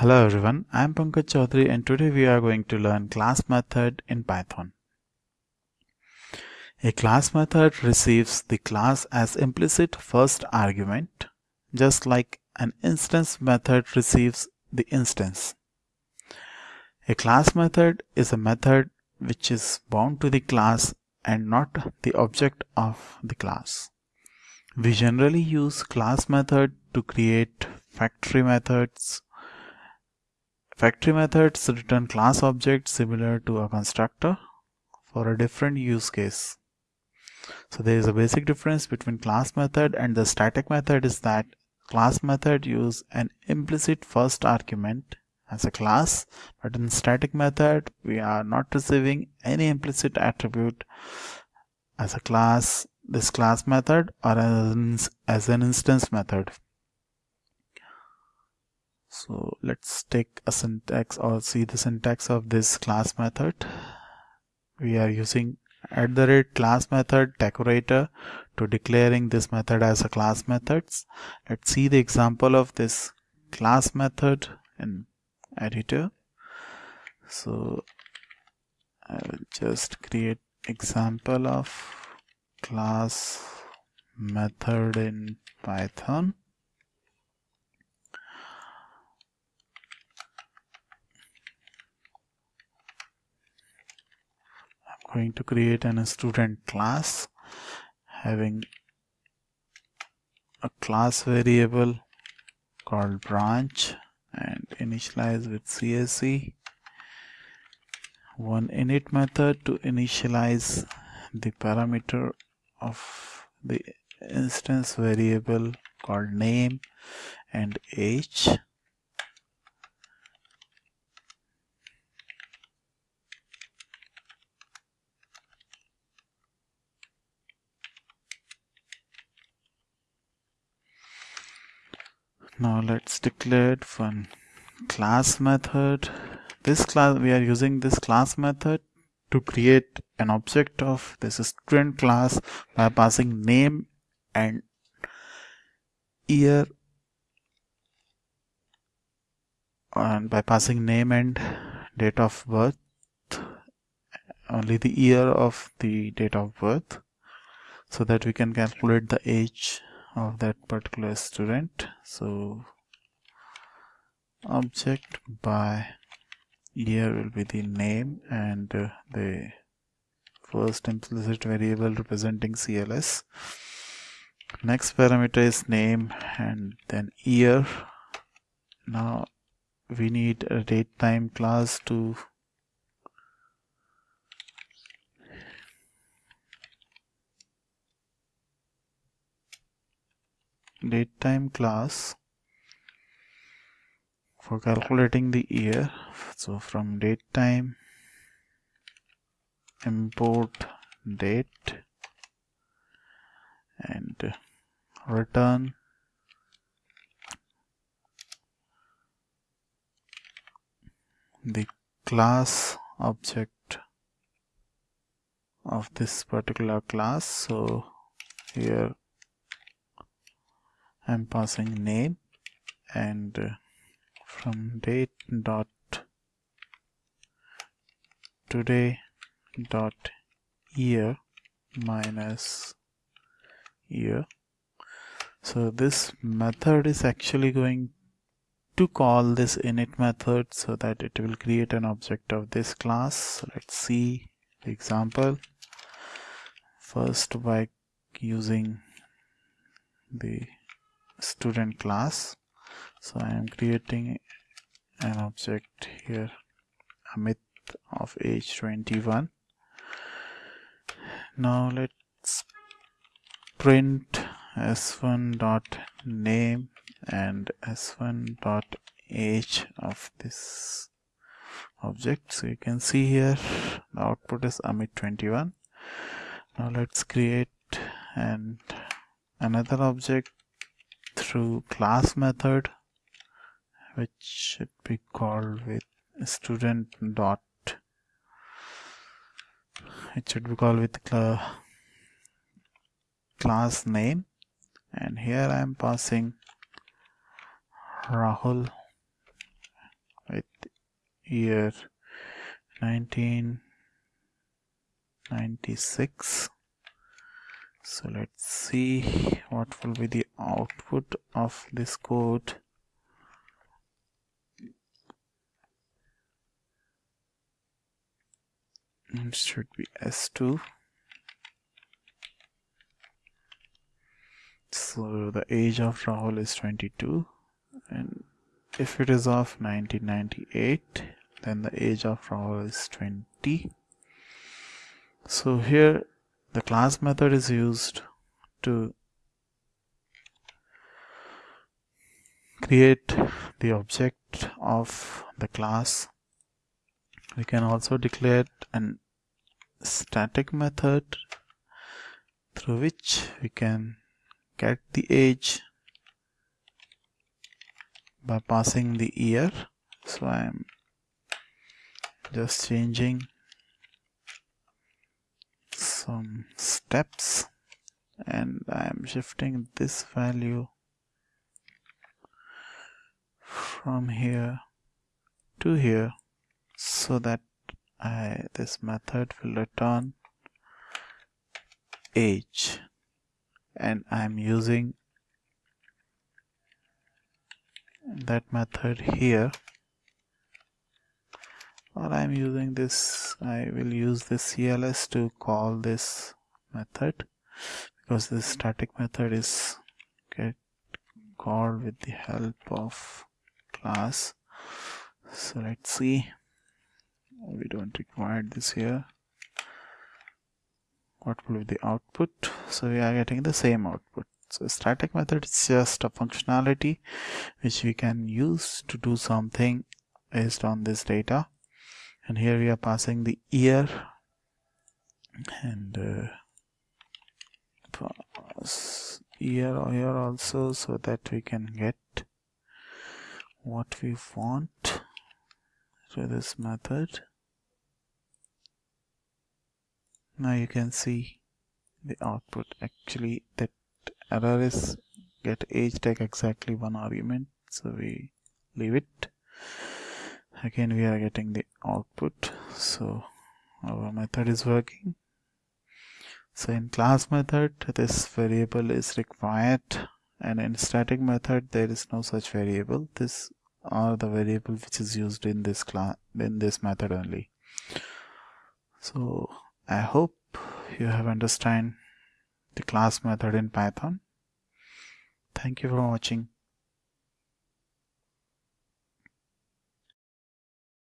Hello everyone, I am Pankaj Chaudhary and today we are going to learn class method in Python. A class method receives the class as implicit first argument, just like an instance method receives the instance. A class method is a method which is bound to the class and not the object of the class. We generally use class method to create factory methods. Factory methods return class objects similar to a constructor for a different use case. So there is a basic difference between class method and the static method is that class method use an implicit first argument as a class but in static method we are not receiving any implicit attribute as a class this class method or as, as an instance method so let's take a syntax or see the syntax of this class method. We are using at the rate class method decorator to declaring this method as a class methods. Let's see the example of this class method in editor. So I will just create example of class method in Python. Going to create an student class. Having a class variable called branch and initialize with CSE one init method to initialize the parameter of the instance variable called name and age now let's declare one class method. This class we are using this class method to create an object of this student class by passing name and year and by passing name and date of birth. Only the year of the date of birth so that we can calculate the age of that particular student. So object by year will be the name and uh, the first implicit variable representing CLS next parameter is name and then year. Now we need a date time class to date time class for calculating the year. So from date time import date and return. The class object of this particular class. So here I'm passing name and uh, from date dot today dot year minus year. So this method is actually going to call this init method so that it will create an object of this class. Let's see the example. First by using the student class. So I am creating an object here Amit of age 21 now let's print s1 dot name and s1 dot age of this object. So you can see here the output is Amit 21 now let's create and another object through class method which should be called with student dot. It should be called with cl class name. And here I am passing Rahul with year 1996 so let's see what will be the output of this code. It should be s2 so the age of Rahul is 22 and if it is of 1998 then the age of Rahul is 20 so here the class method is used to create the object of the class. We can also declare an static method through which we can get the age by passing the year. So I am just changing some steps and I am shifting this value from here to here so that I, this method will return age and I'm using that method here or I'm using this I will use this CLS to call this method because this static method is get called with the help of class. So let's see. We don't require this here. What will be the output? So we are getting the same output. So static method is just a functionality which we can use to do something based on this data and here we are passing the year. And uh, pass year here also so that we can get what we want through this method. Now you can see the output. Actually that error is get age tag exactly one argument so we leave it again we are getting the output. So our method is working. So in class method. This variable is required. And in static method there is no such variable. This are the variable which is used in this class in this method only. So I hope you have understand the class method in Python. Thank you for watching.